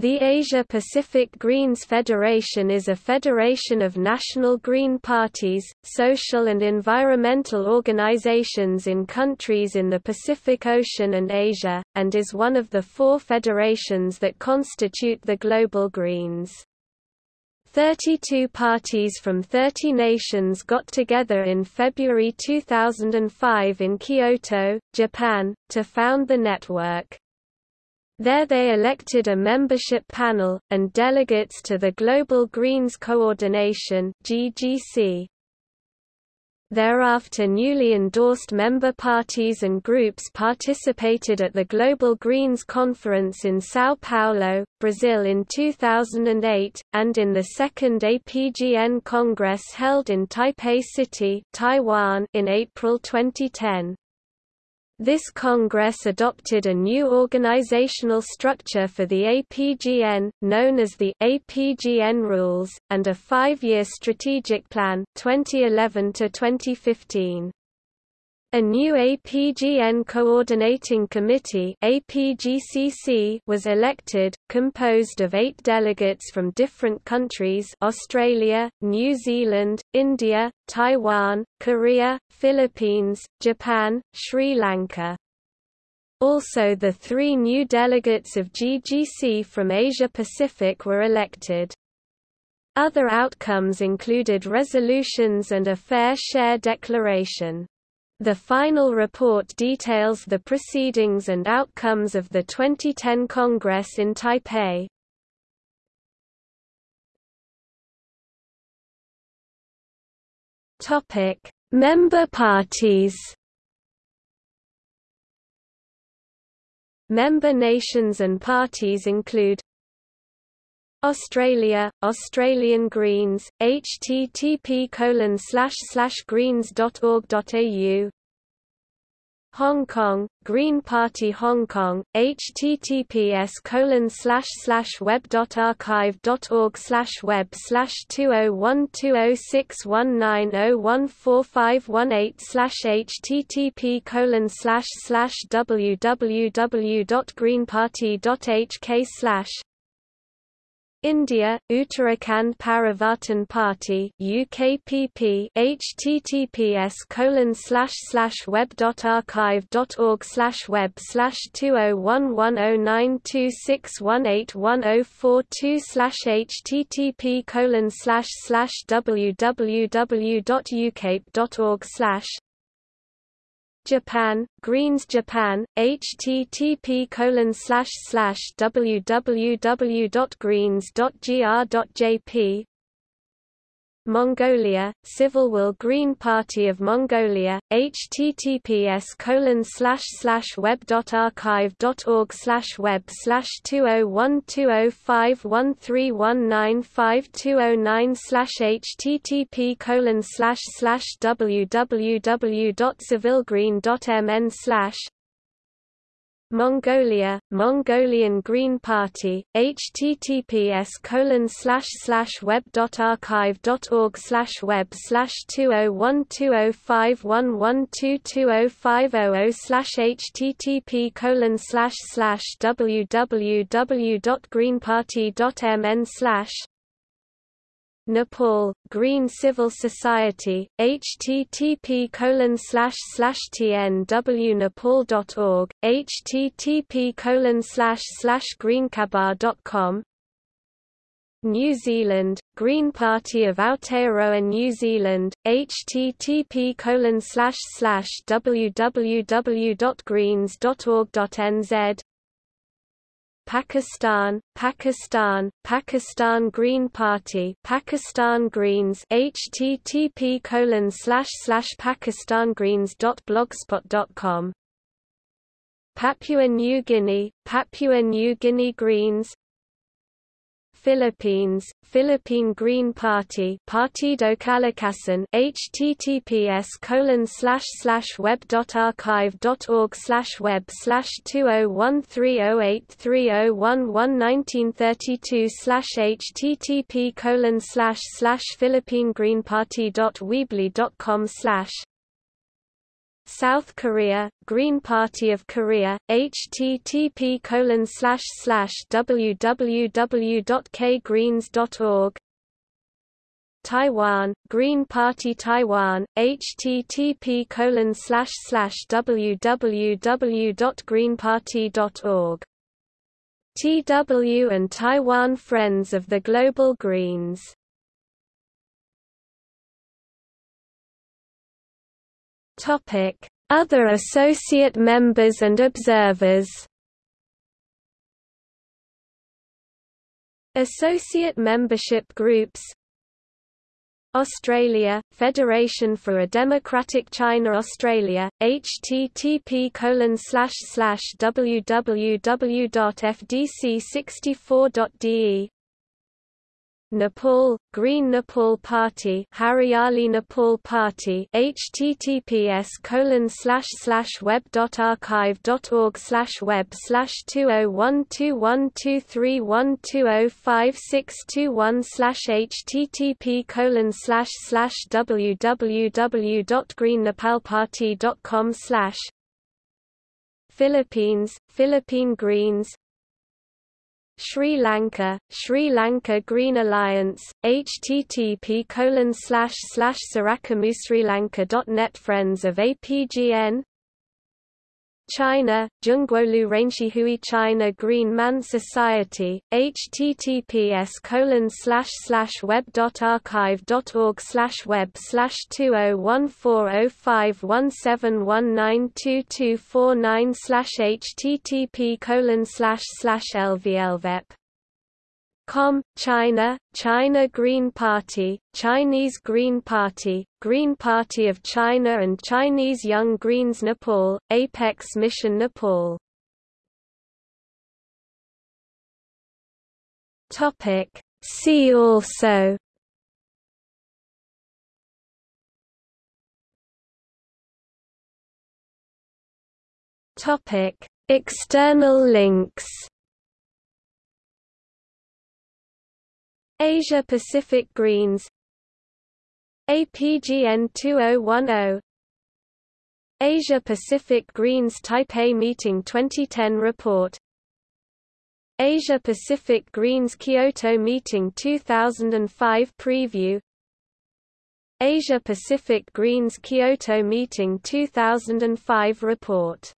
The Asia-Pacific Greens Federation is a federation of national Green parties, social and environmental organizations in countries in the Pacific Ocean and Asia, and is one of the four federations that constitute the Global Greens. 32 parties from 30 nations got together in February 2005 in Kyoto, Japan, to found the network. There they elected a membership panel, and delegates to the Global Greens Coordination GGC. Thereafter newly endorsed member parties and groups participated at the Global Greens Conference in São Paulo, Brazil in 2008, and in the second APGN Congress held in Taipei City Taiwan in April 2010. This Congress adopted a new organizational structure for the APGN, known as the APGN Rules, and a five-year strategic plan 2011 to 2015. A new APGN Coordinating Committee was elected, composed of eight delegates from different countries Australia, New Zealand, India, Taiwan, Korea, Philippines, Japan, Sri Lanka. Also the three new delegates of GGC from Asia-Pacific were elected. Other outcomes included resolutions and a fair share declaration. The final report details the proceedings and outcomes of the 2010 Congress in Taipei. Topic: Member parties. Member nations and parties include Australia, Australian Greens, http colon greens.org.au Hong Kong, Green Party Hong Kong, https colon web.archive.org web slash two oh one two oh six one nine oh one four five one eight slash http colon www.greenparty.hk slash India, Uttarakhand Parivartan Party UKPP https colon slash slash web.archive.org slash web slash two oh one one oh nine two six one eight one oh four two slash http colon slash slash www.ucape.org slash Japan, Greens Japan, http www.greens.gr.jp Mongolia, Civil Will Green Party of Mongolia, https colon slash slash web.archive.org slash web slash two oh one two oh five one three one nine five two oh nine slash http colon slash slash www.civilgreen.mn slash Mongolia, Mongolian Green Party, https colon slash slash web.archive.org slash web slash two oh one two oh five one one two two oh five oh oh slash http colon slash slash www.greenparty.mn slash Nepal, Green Civil Society, http colon slash slash tnwnepal.org, http colon slash slash greenkabar.com New Zealand, Green Party of Aotearoa New Zealand, http colon slash slash www.greens.org.nz Pakistan, Pakistan, Pakistan Green Party, Pakistan Greens, http colon slash slash. Papua New Guinea, Papua New Guinea Greens, Philippines, Philippine Green Party Partido Kalikasan https colon slash slash web.archive.org slash web slash two oh one three oh eight three oh one one nineteen thirty two slash http colon slash slash Philippine Green Party dot Weebly dot com slash South Korea, Green Party of Korea, http www.kgreens.org Taiwan, Green Party Taiwan, http www.greenparty.org TW and Taiwan Friends of the Global Greens Other associate members and observers. Associate membership groups. Australia, Federation for a Democratic China Australia, http www.fdc64.de Nepal, Green Nepal Party Hariali Nepal Party https colon slash slash web dot archive dot org slash web slash two oh one two one two three one two oh five six two one slash http colon slash slash www dot dot com slash Philippines, Philippine Greens Sri Lanka, Sri Lanka Green Alliance, http colon slash slash sarakamusrilanka.net Friends of APGN China, Zhongguolu Renchihui China Green Man Society, https colon slash slash web dot archive dot org slash web slash two oh one four oh five one seven one nine two two four nine slash http colon slash slash lvlvep Com, China, China Green Party, Chinese Green Party, Green Party of China and Chinese Young Greens Nepal, Apex Mission Nepal. See also External links Asia Pacific Greens APGN 2010 Asia Pacific Greens Taipei Meeting 2010 report Asia Pacific Greens Kyoto Meeting 2005 preview Asia Pacific Greens Kyoto Meeting 2005 report